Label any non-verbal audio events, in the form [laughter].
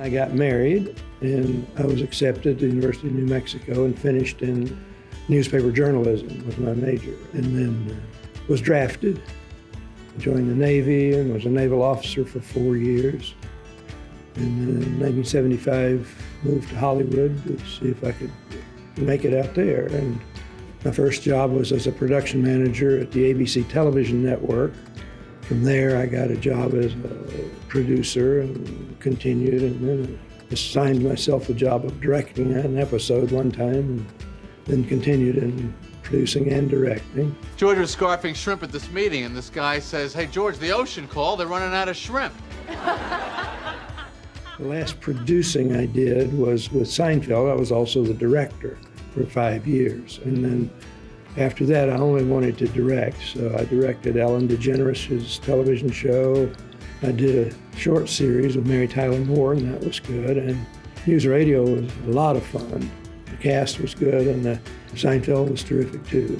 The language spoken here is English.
I got married and I was accepted to the University of New Mexico and finished in newspaper journalism was my major and then uh, was drafted. Joined the Navy and was a naval officer for four years. And then in 1975 moved to Hollywood to see if I could make it out there. And my first job was as a production manager at the ABC television network. From there, I got a job as a producer and continued, and then assigned myself the job of directing an episode one time, and then continued in producing and directing. George was scarfing shrimp at this meeting, and this guy says, Hey, George, the ocean called. They're running out of shrimp. [laughs] The last producing I did was with Seinfeld. I was also the director for five years. And then after that, I only wanted to direct. So I directed Ellen DeGeneres' television show. I did a short series with Mary Tyler Moore, and that was good. And NewsRadio was a lot of fun. The cast was good, and the Seinfeld was terrific too.